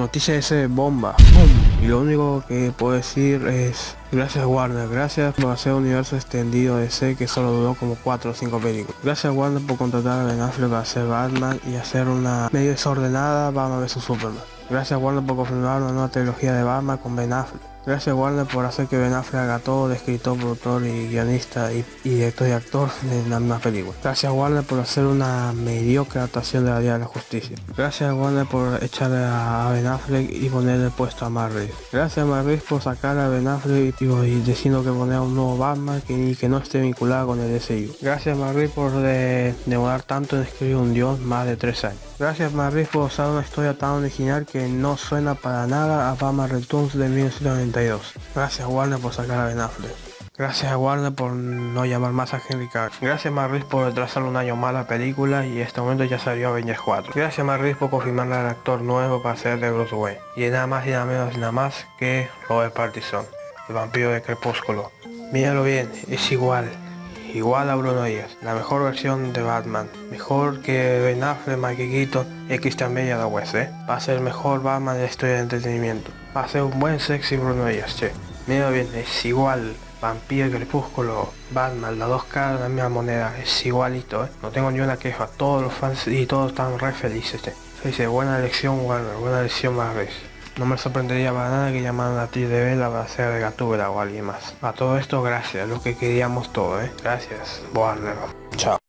Noticia ese bomba. Y lo único que puedo decir es gracias Warner, gracias por hacer un universo extendido de C que solo duró como 4 o 5 películas. Gracias Warner por contratar a Ben Affleck para hacer Batman y hacer una medio desordenada Batman vs Superman. Gracias Warner por confirmar una nueva trilogía de Batman con Ben Affleck. Gracias Warner por hacer que Ben Affleck haga todo de escritor, productor y guionista y, director y actor de la misma película. Gracias Warner por hacer una mediocre adaptación de la Día de la Justicia. Gracias Warner por echar a Ben Affleck y ponerle puesto a Matt Gracias a Matt por sacar a Ben Affleck y, y diciendo que poner un nuevo Batman que, que no esté vinculado con el DCU. Gracias Matt por de, demorar tanto en escribir un dios más de 3 años. Gracias Matt por usar una historia tan original que no suena para nada a Batman Returns de 1990 Gracias Warner por sacar a Ben Affleck. Gracias a Warner por no llamar más a Henry Cavill. Gracias Marris por retrasar un año más la película y este momento ya salió Avengers 4. Gracias Marris por confirmar al actor nuevo para ser de Bruce Wayne. Y nada más y nada menos y nada más que Robert Partison, el vampiro de Crepúsculo. Míralo bien, es igual. Igual a Bruno Díaz, la mejor versión de Batman, mejor que Ben Affleck, Michael Keaton y Christian Bale a West, ¿eh? Va a ser el mejor Batman de la historia de entretenimiento. Va a ser un buen sexy Bruno Díaz, che. Mira bien, es igual. Vampiro, Crepúsculo, Batman, las dos caras de la misma moneda, es igualito, ¿eh? No tengo ni una queja, todos los fans y todos están re felices, che. Dice, buena elección Warner, buena elección Marvel. No me sorprendería para nada que llamaran a ti de Vela para hacer de Gatúbela o alguien más. A todo esto, gracias, lo que queríamos todo, ¿eh? Gracias, Warner. Chao.